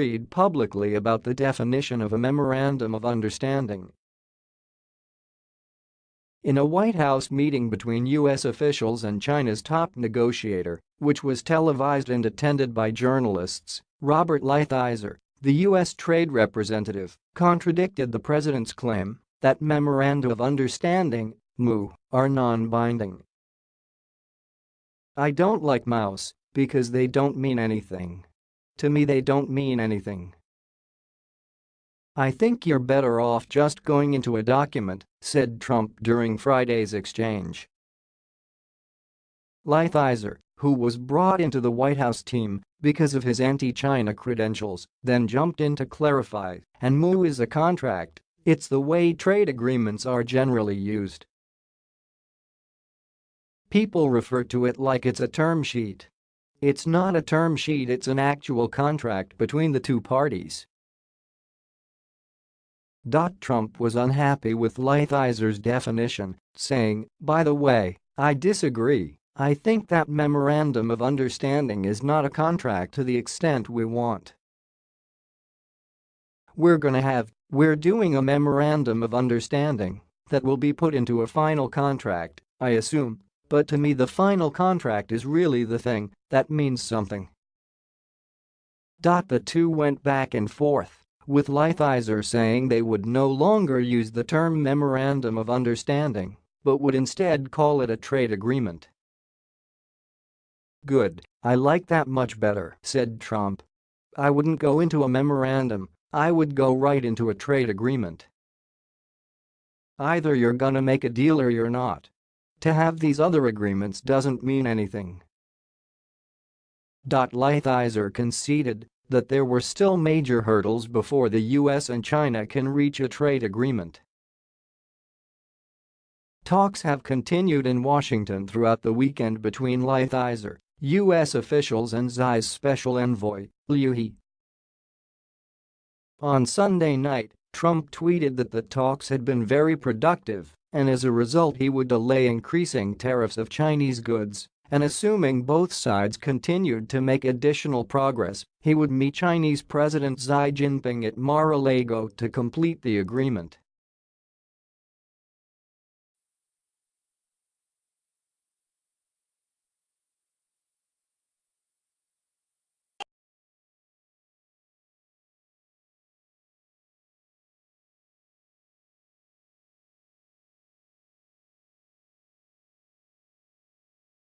agreed publicly about the definition of a memorandum of understanding. In a White House meeting between U.S. officials and China's top negotiator, which was televised and attended by journalists, Robert Lighthizer, the U.S. trade representative, contradicted the president's claim that memoranda of understanding MOU, are non-binding. I don't like mouse because they don't mean anything. To me they don't mean anything. I think you're better off just going into a document, said Trump during Friday's exchange. Lighthizer, who was brought into the White House team because of his anti-China credentials, then jumped in to clarify, and MOU is a contract, it's the way trade agreements are generally used. People refer to it like it's a term sheet. It's not a term sheet it's an actual contract between the two parties. Trump was unhappy with Lighthizer's definition, saying, by the way, I disagree, I think that memorandum of understanding is not a contract to the extent we want. We're gonna have, we're doing a memorandum of understanding that will be put into a final contract, I assume, but to me the final contract is really the thing that means something. The two went back and forth, with Lighthizer saying they would no longer use the term Memorandum of Understanding, but would instead call it a trade agreement. Good, I like that much better, said Trump. I wouldn't go into a memorandum, I would go right into a trade agreement. Either you're gonna make a deal or you're not. To have these other agreements doesn't mean anything. Lighthizer conceded that there were still major hurdles before the US and China can reach a trade agreement. Talks have continued in Washington throughout the weekend between Lighthizer, U.S. officials and Xi's special envoy, Liu He. On Sunday night, Trump tweeted that the talks had been very productive and as a result he would delay increasing tariffs of Chinese goods and assuming both sides continued to make additional progress, he would meet Chinese President Xi Jinping at Mar-a-Lago to complete the agreement.